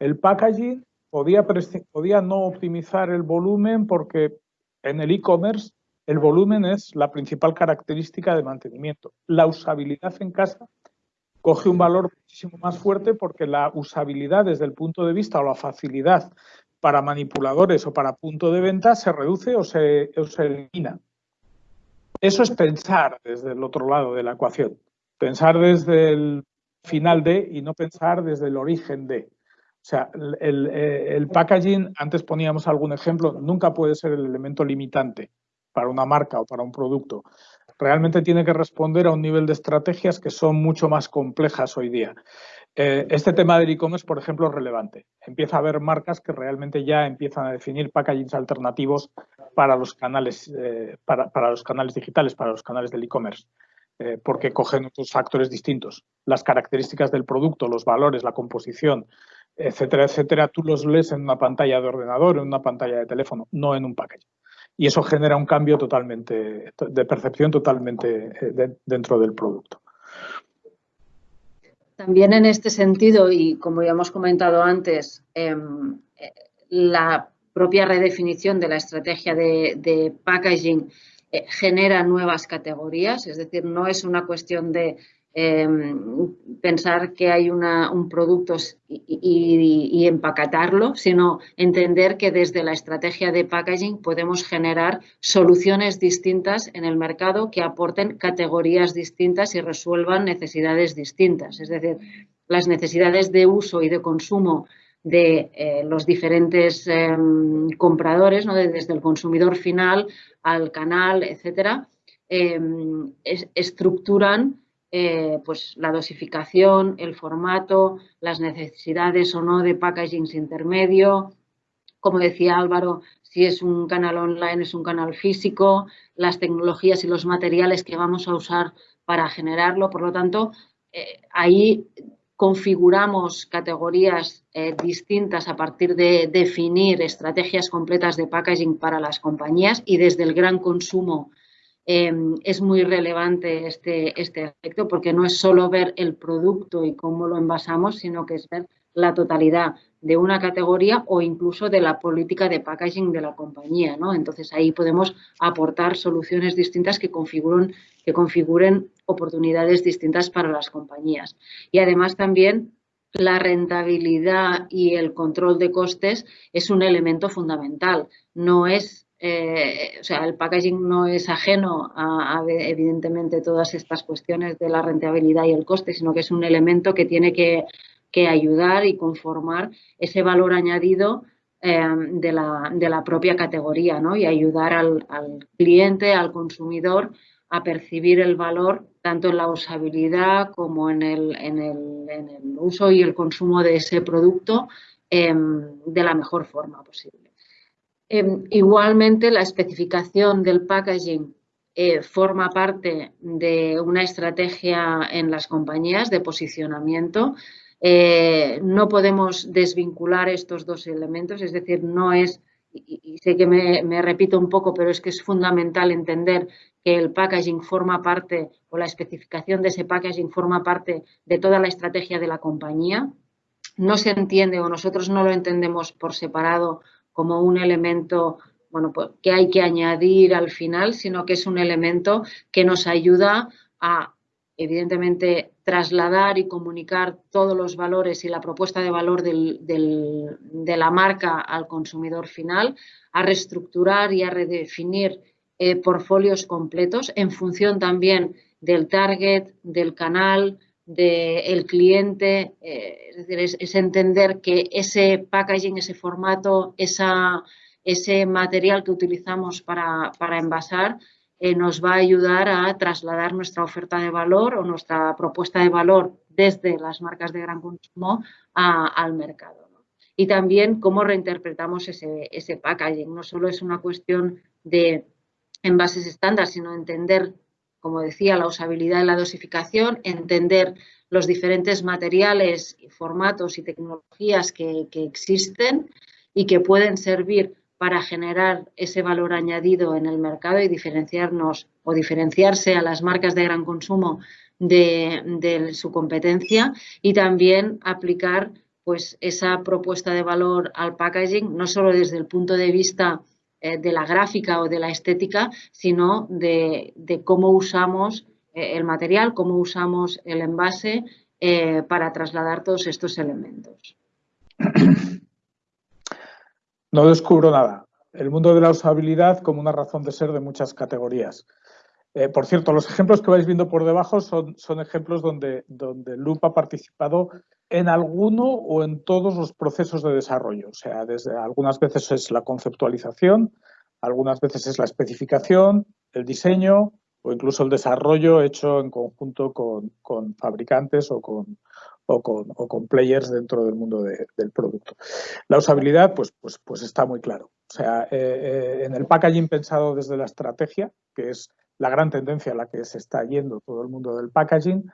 El packaging podía, podía no optimizar el volumen porque en el e-commerce el volumen es la principal característica de mantenimiento. La usabilidad en casa coge un valor muchísimo más fuerte porque la usabilidad desde el punto de vista o la facilidad para manipuladores o para punto de venta se reduce o se, elimina. Eso es pensar desde el otro lado de la ecuación, pensar desde el final de y no pensar desde el origen de. O sea, el, eh, el, packaging, antes poníamos algún ejemplo, nunca puede ser el elemento limitante para una marca o para un producto. Realmente tiene que responder a un nivel de estrategias que son mucho más complejas hoy día. Eh, este tema del e-commerce, por ejemplo, es relevante. Empieza a haber marcas que realmente ya empiezan a definir packagings alternativos para los canales, eh, para, los canales digitales, para los canales del e-commerce, eh, porque cogen otros factores distintos. Las características del producto, los valores, la composición, etcétera, etcétera, tú los lees en una pantalla de ordenador, en una pantalla de teléfono, no en un packaging. Y eso genera un cambio totalmente, de percepción totalmente dentro del producto. También en este sentido, y como ya hemos comentado antes, em, la propia redefinición de la estrategia de, packaging eh, genera nuevas categorías, es decir, no es una cuestión de Em, pensar que hay un producto y, empaquetarlo, sino entender que desde la estrategia de packaging podemos generar soluciones distintas en el mercado que aporten categorías distintas y resuelvan necesidades distintas. Es decir, las necesidades de uso y de consumo de eh, los diferentes em, compradores, desde el consumidor final al canal, etcétera, em, estructuran eh, pues la dosificación, el formato, las necesidades o no de packaging intermedio. Como decía Álvaro, si es un canal online, es un canal físico, las tecnologías y los materiales que vamos a usar para generarlo. Por lo tanto, eh, ahí configuramos categorías eh, distintas a partir de definir estrategias completas de packaging para las compañías y desde el gran consumo Em, es muy relevante este, este aspecto porque no es solo ver el producto y cómo lo envasamos, sino que es ver la totalidad de una categoría o incluso de la política de packaging de la compañía. ¿no? Entonces ahí podemos aportar soluciones distintas que configuren, que configuren oportunidades distintas para las compañías. Y además también la rentabilidad y el control de costes es un elemento fundamental. No es eh, o sea, el packaging no es ajeno a, evidentemente, todas estas cuestiones de la rentabilidad y el coste, sino que es un elemento que tiene que, ayudar y conformar ese valor añadido eh, de, la, propia categoría ¿no? y ayudar al, cliente, al consumidor, a percibir el valor tanto en la usabilidad como en el, uso y el consumo de ese producto eh, de la mejor forma posible. Em, igualmente, la especificación del packaging eh, forma parte de una estrategia en las compañías de posicionamiento. Eh, no podemos desvincular estos dos elementos, es decir, no es, y, sé que me, repito un poco, pero es que es fundamental entender que el packaging forma parte, o la especificación de ese packaging forma parte de toda la estrategia de la compañía. No se entiende o nosotros no lo entendemos por separado como un elemento bueno, pues, que hay que añadir al final, sino que es un elemento que nos ayuda a, evidentemente, trasladar y comunicar todos los valores y la propuesta de valor de la marca al consumidor final, a reestructurar y a redefinir eh, portfolios completos en función también del target, del canal, del cliente, eh, es decir, es, entender que ese packaging, ese formato, esa, ese material que utilizamos para, envasar eh, nos va a ayudar a trasladar nuestra oferta de valor o nuestra propuesta de valor desde las marcas de gran consumo al mercado. Y también cómo reinterpretamos ese, ese packaging. No solo es una cuestión de envases estándar, sino entender, como decía, la usabilidad y la dosificación, entender los diferentes materiales, formatos y tecnologías que, existen y que pueden servir para generar ese valor añadido en el mercado y diferenciarnos o diferenciarse a las marcas de gran consumo de, su competencia y también aplicar pues esa propuesta de valor al packaging, no solo desde el punto de vista eh, de la gráfica o de la estética, sino de, cómo usamos eh, el material, cómo usamos el envase eh, para trasladar todos estos elementos. No descubro nada. El mundo de la usabilidad como una razón de ser de muchas categorías. Eh, por cierto, los ejemplos que vais viendo por debajo son, son ejemplos donde, donde Loop ha participado en alguno o en todos los procesos de desarrollo. O sea, desde algunas veces es la conceptualización, algunas veces es la especificación, el diseño o incluso el desarrollo hecho en conjunto con, con fabricantes o con, o con, o con, players dentro del mundo del producto. La usabilidad, pues, pues, pues está muy claro. O sea, eh, eh, en el packaging pensado desde la estrategia, que es la gran tendencia a la que se está yendo todo el mundo del packaging,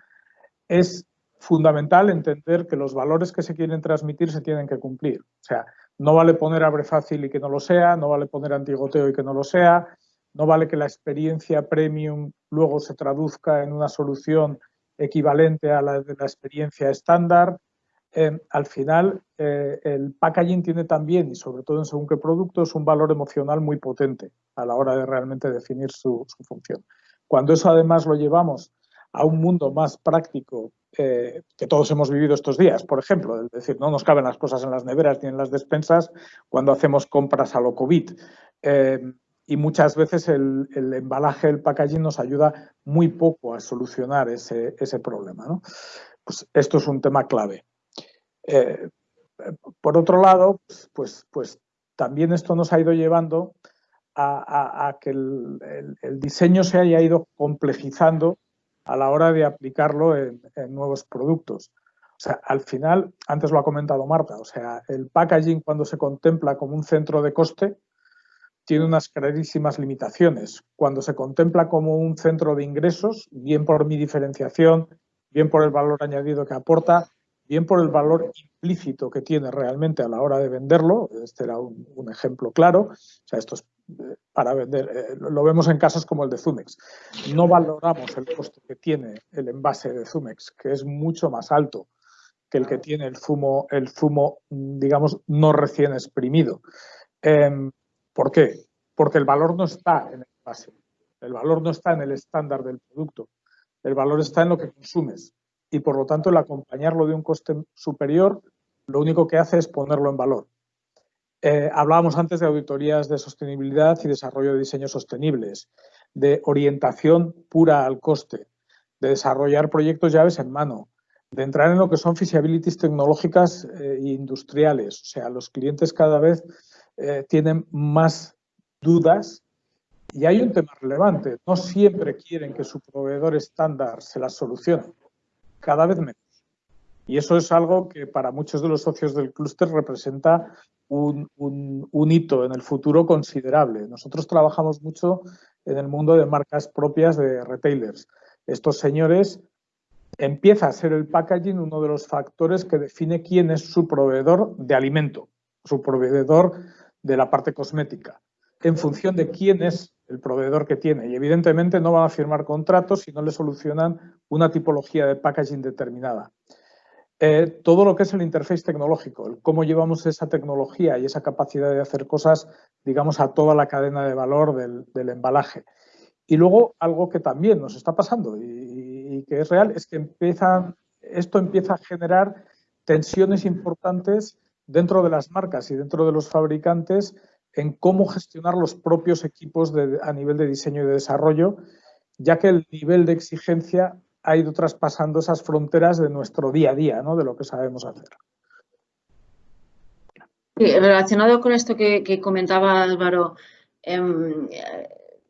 es fundamental entender que los valores que se quieren transmitir se tienen que cumplir. O sea, no vale poner abre fácil y que no lo sea, no vale poner antigoteo y que no lo sea, no vale que la experiencia premium luego se traduzca en una solución equivalente a la de la experiencia estándar. Eh, al final, eh, el packaging tiene también, y sobre todo en según qué productos, un valor emocional muy potente a la hora de realmente definir su, función. Cuando eso además lo llevamos a un mundo más práctico eh, que todos hemos vivido estos días, por ejemplo, es decir, no nos caben las cosas en las neveras ni en las despensas cuando hacemos compras a lo COVID. y muchas veces el, embalaje, el packaging nos ayuda muy poco a solucionar ese, problema. Pues esto es un tema clave. Eh, por otro lado, pues, pues, también esto nos ha ido llevando a, que el, diseño se haya ido complejizando a la hora de aplicarlo en, nuevos productos. O sea, al final, antes lo ha comentado Marta, o sea, el packaging cuando se contempla como un centro de coste tiene unas clarísimas limitaciones. Cuando se contempla como un centro de ingresos, bien por mi diferenciación, bien por el valor añadido que aporta, bien por el valor implícito que tiene realmente a la hora de venderlo, este era un, ejemplo claro, o sea, esto es eh, para vender, eh, lo vemos en casos como el de Zumex. No valoramos el coste que tiene el envase de Zumex, que es mucho más alto que el que tiene el zumo, el zumo digamos, no recién exprimido. Em, ¿Por qué? Porque el valor no está en el envase, el valor no está en el estándar del producto, el valor está en lo que consumes y por lo tanto el acompañarlo de un coste superior lo único que hace es ponerlo en valor. Eh, hablábamos antes de auditorías de sostenibilidad y desarrollo de diseños sostenibles, de orientación pura al coste, de desarrollar proyectos llaves en mano, de entrar en lo que son feasibilities tecnológicas e industriales. O sea, los clientes cada vez eh, tienen más dudas y hay un tema relevante. No siempre quieren que su proveedor estándar se las solucione cada vez menos. Y eso es algo que para muchos de los socios del clúster representa un, hito en el futuro considerable. Nosotros trabajamos mucho en el mundo de marcas propias de retailers. Estos señores empieza a ser el packaging uno de los factores que define quién es su proveedor de alimento, su proveedor de la parte cosmética, en función de quién es el proveedor que tiene. Y evidentemente no van a firmar contratos si no le solucionan una tipología de packaging determinada. Eh, todo lo que es el interface tecnológico, el cómo llevamos esa tecnología y esa capacidad de hacer cosas, digamos, a toda la cadena de valor del, embalaje. Y luego algo que también nos está pasando y, que es real es que empieza, esto empieza a generar tensiones importantes dentro de las marcas y dentro de los fabricantes en cómo gestionar los propios equipos a nivel de diseño y de desarrollo, ya que el nivel de exigencia ha ido traspasando esas fronteras de nuestro día a día, de lo que sabemos hacer. relacionado con esto que, comentaba Álvaro, em,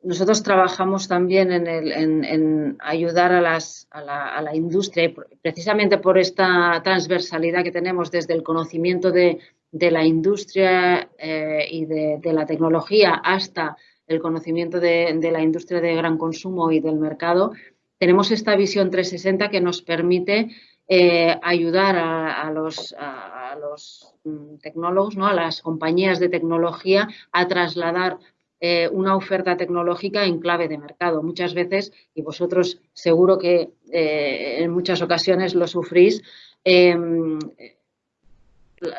nosotros trabajamos también en, ayudar a, la, industria, precisamente por esta transversalidad que tenemos desde el conocimiento de, la industria eh, y de, la tecnología hasta el conocimiento de, la industria de gran consumo y del mercado, tenemos esta visión 360 que nos permite eh, ayudar a, los, mm, tecnólogos, ¿no? a las compañías de tecnología a trasladar eh, una oferta tecnológica en clave de mercado. Muchas veces, y vosotros seguro que eh, en muchas ocasiones lo sufrís, em,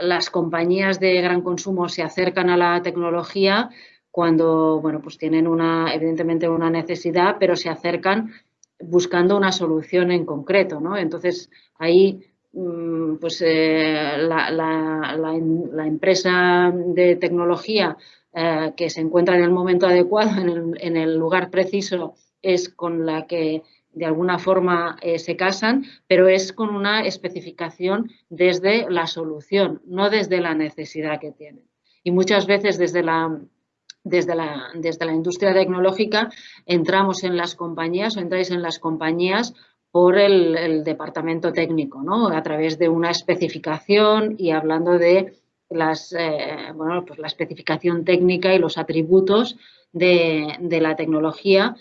las compañías de gran consumo se acercan a la tecnología cuando, bueno, pues tienen una, evidentemente una necesidad, pero se acercan buscando una solución en concreto, ¿no? Entonces, ahí mm, pues eh, la, empresa de tecnología eh, que se encuentra en el momento adecuado, en el, lugar preciso, es con la que de alguna forma eh, se casan, pero es con una especificación desde la solución, no desde la necesidad que tienen. Y muchas veces desde la, desde la, desde la industria tecnológica entramos en las compañías o entráis en las compañías por el, departamento técnico, ¿no? a través de una especificación y hablando de las, eh, bueno, pues la especificación técnica y los atributos de, la tecnología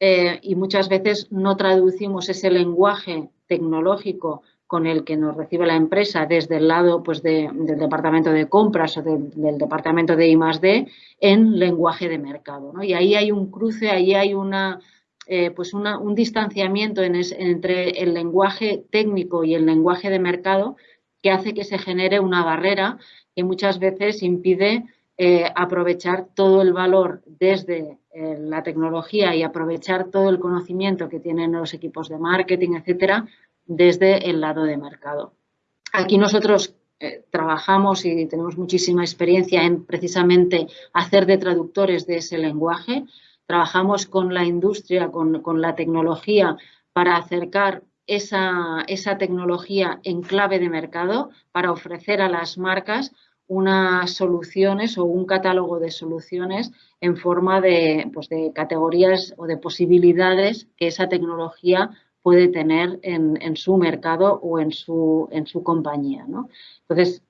eh, y muchas veces no traducimos ese lenguaje tecnológico con el que nos recibe la empresa desde el lado pues, del departamento de compras o del departamento de I+.D. en lenguaje de mercado. ¿no? Y ahí hay un cruce, ahí hay una, eh, pues un distanciamiento entre el lenguaje técnico y el lenguaje de mercado que hace que se genere una barrera que muchas veces impide eh, aprovechar todo el valor desde eh, la tecnología y aprovechar todo el conocimiento que tienen los equipos de marketing, etcétera, desde el lado de mercado. Aquí nosotros eh, trabajamos y tenemos muchísima experiencia en precisamente hacer de traductores de ese lenguaje. Trabajamos con la industria, con, la tecnología para acercar esa, esa, tecnología en clave de mercado para ofrecer a las marcas unas soluciones o un catálogo de soluciones en forma de, pues de categorías o de posibilidades que esa tecnología puede tener en, su mercado o en su, en su compañía. Entonces,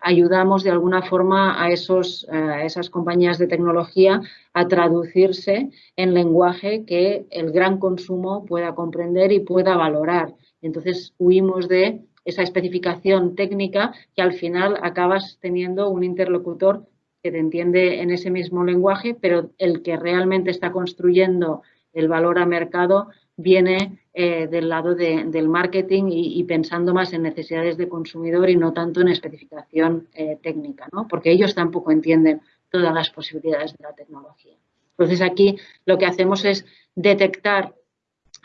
ayudamos de alguna forma a, esos, a esas compañías de tecnología a traducirse en lenguaje que el gran consumo pueda comprender y pueda valorar. Entonces, huimos de esa especificación técnica que al final acabas teniendo un interlocutor que te entiende en ese mismo lenguaje, pero el que realmente está construyendo el valor a mercado viene eh, del lado del marketing y, pensando más en necesidades de consumidor y no tanto en especificación eh, técnica, ¿no? porque ellos tampoco entienden todas las posibilidades de la tecnología. Entonces aquí lo que hacemos es detectar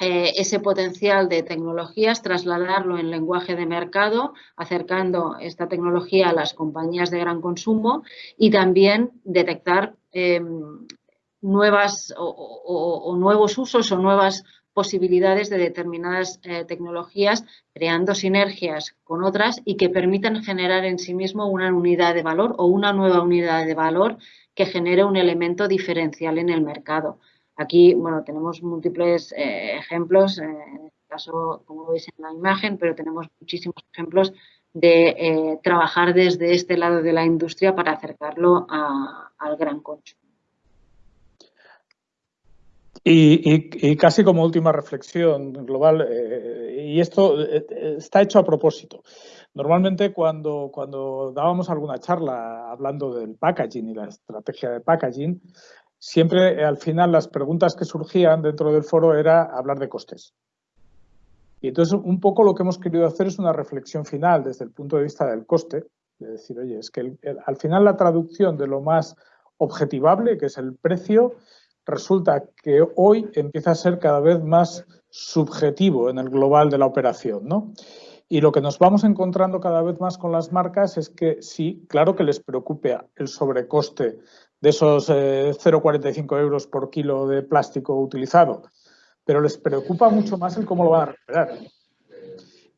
eh, ese potencial de tecnologías, trasladarlo en lenguaje de mercado, acercando esta tecnología a las compañías de gran consumo y también detectar nuevas o, nuevos usos o nuevas posibilidades de determinadas eh, tecnologías, creando sinergias con otras y que permitan generar en sí mismo una unidad de valor o una nueva unidad de valor que genere un elemento diferencial en el mercado. Aquí, bueno, tenemos múltiples eh, ejemplos, eh, en este caso, como veis en la imagen, pero tenemos muchísimos ejemplos de trabajar desde este lado de la industria para acercarlo al gran consumo. Y, casi como última reflexión global, eh, y esto eh, está hecho a propósito. Normalmente cuando, cuando dábamos alguna charla hablando del packaging y la estrategia de packaging, siempre al final las preguntas que surgían dentro del foro era hablar de costes. Y entonces un poco lo que hemos querido hacer es una reflexión final desde el punto de vista del coste, de decir, oye, es que al final la traducción de lo más objetivable, que es el precio, resulta que hoy empieza a ser cada vez más subjetivo en el global de la operación, ¿no? Y lo que nos vamos encontrando cada vez más con las marcas es que sí, claro que les preocupe el sobrecoste de esos 0,45 eh, euros por kilo de plástico utilizado, pero les preocupa mucho más el cómo lo van a recuperar.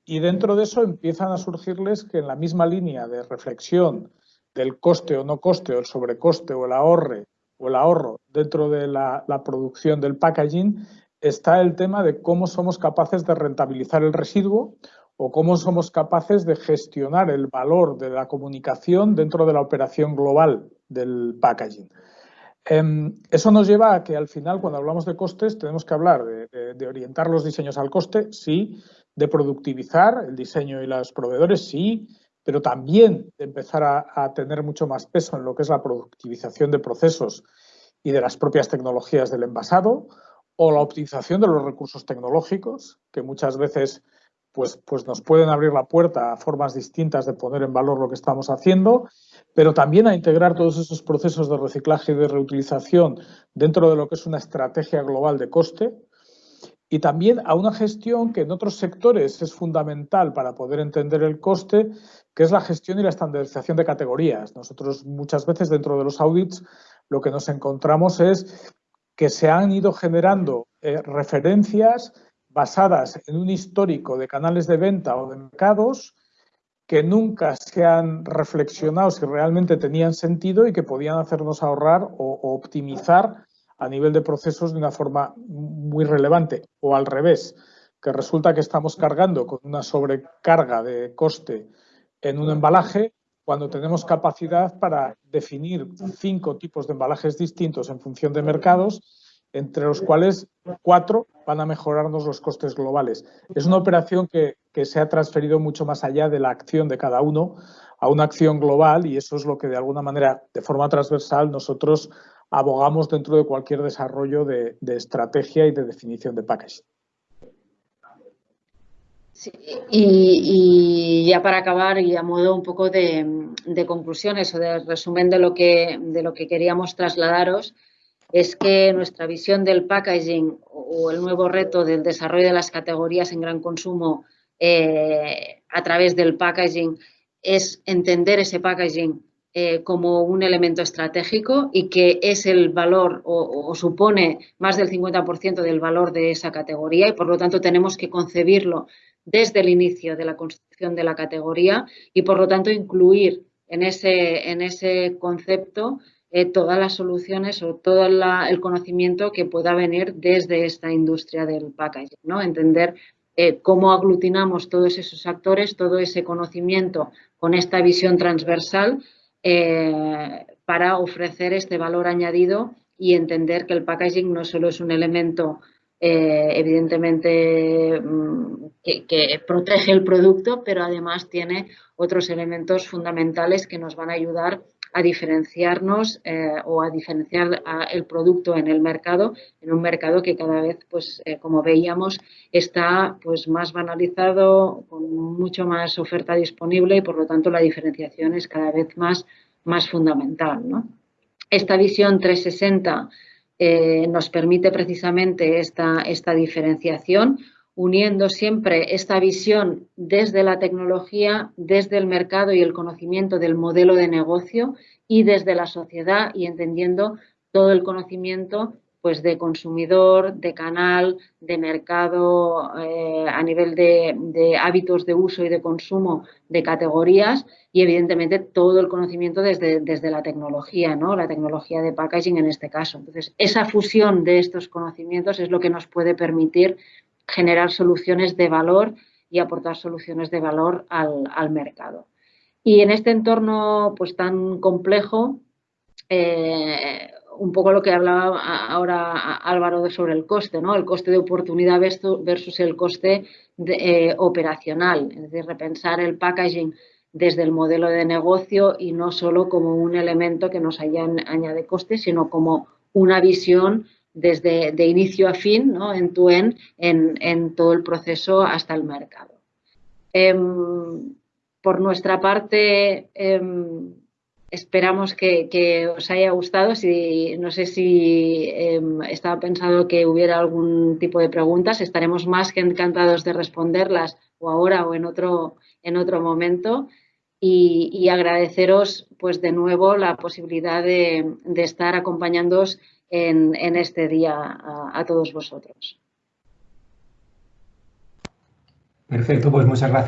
Y dentro de eso empiezan a surgirles que en la misma línea de reflexión del coste o no coste, o el sobrecoste o el ahorre o el ahorro dentro de la, producción del packaging está el tema de cómo somos capaces de rentabilizar el residuo o cómo somos capaces de gestionar el valor de la comunicación dentro de la operación global del packaging. Em, eso nos lleva a que al final, cuando hablamos de costes, tenemos que hablar de, orientar los diseños al coste, sí, de productivizar el diseño y los proveedores, sí, pero también de empezar a, tener mucho más peso en lo que es la productivización de procesos y de las propias tecnologías del envasado o la optimización de los recursos tecnológicos, que muchas veces pues, pues nos pueden abrir la puerta a formas distintas de poner en valor lo que estamos haciendo, pero también a integrar todos esos procesos de reciclaje y de reutilización dentro de lo que es una estrategia global de coste, y también a una gestión que en otros sectores es fundamental para poder entender el coste, que es la gestión y la estandarización de categorías. Nosotros muchas veces dentro de los audits lo que nos encontramos es que se han ido generando eh, referencias basadas en un histórico de canales de venta o de mercados que nunca se han reflexionado si realmente tenían sentido y que podían hacernos ahorrar o optimizar a nivel de procesos de una forma muy relevante. O al revés, que resulta que estamos cargando con una sobrecarga de coste en un embalaje cuando tenemos capacidad para definir cinco tipos de embalajes distintos en función de mercados, entre los cuales cuatro van a mejorarnos los costes globales. Es una operación que, que se ha transferido mucho más allá de la acción de cada uno a una acción global y eso es lo que de alguna manera, de forma transversal, nosotros abogamos dentro de cualquier desarrollo de, estrategia y de definición de package. y, ya para acabar y a modo un poco de, conclusiones o de resumen de lo, que, de lo que queríamos trasladaros, es que nuestra visión del packaging o el nuevo reto del desarrollo de las categorías en gran consumo eh, a través del packaging es entender ese packaging eh, como un elemento estratégico y que es el valor o, supone más del 50% del valor de esa categoría y por lo tanto tenemos que concebirlo desde el inicio de la construcción de la categoría y por lo tanto incluir en ese, en ese concepto eh, todas las soluciones o todo el conocimiento que pueda venir desde esta industria del packaging, ¿no? Entender eh, cómo aglutinamos todos esos actores, todo ese conocimiento con esta visión transversal eh, para ofrecer este valor añadido y entender que el packaging no solo es un elemento eh, evidentemente mm, que, protege el producto, pero además tiene otros elementos fundamentales que nos van a ayudar a diferenciarnos eh, o a diferenciar el producto en el mercado, en un mercado que cada vez, pues como veíamos, está pues más banalizado, con mucho más oferta disponible y por lo tanto la diferenciación es cada vez más más fundamental. Esta visión 360 eh, nos permite precisamente esta, esta diferenciación, uniendo siempre esta visión desde la tecnología, desde el mercado y el conocimiento del modelo de negocio y desde la sociedad y entendiendo todo el conocimiento pues de consumidor, de canal, de mercado eh, a nivel de, hábitos de uso y de consumo de categorías y evidentemente todo el conocimiento desde, desde la tecnología, ¿no? la tecnología de packaging en este caso. Entonces, esa fusión de estos conocimientos es lo que nos puede permitir generar soluciones de valor y aportar soluciones de valor al, al mercado. Y en este entorno pues, tan complejo, eh, un poco lo que hablaba ahora Álvaro sobre el coste, ¿no? El coste de oportunidad versus el coste eh, operacional, es decir, repensar el packaging desde el modelo de negocio y no solo como un elemento que nos añade coste, sino como una visión desde de inicio a fin, ¿no? en tu en, en, todo el proceso hasta el mercado. Em, por nuestra parte, em, Esperamos que, os haya gustado. Si, no sé si em, estaba pensado que hubiera algún tipo de preguntas. Estaremos más que encantados de responderlas o ahora o en otro, en otro momento. Y, agradeceros pues de nuevo la posibilidad de, estar acompañándoos en, este día a todos vosotros. Perfecto, pues muchas gracias.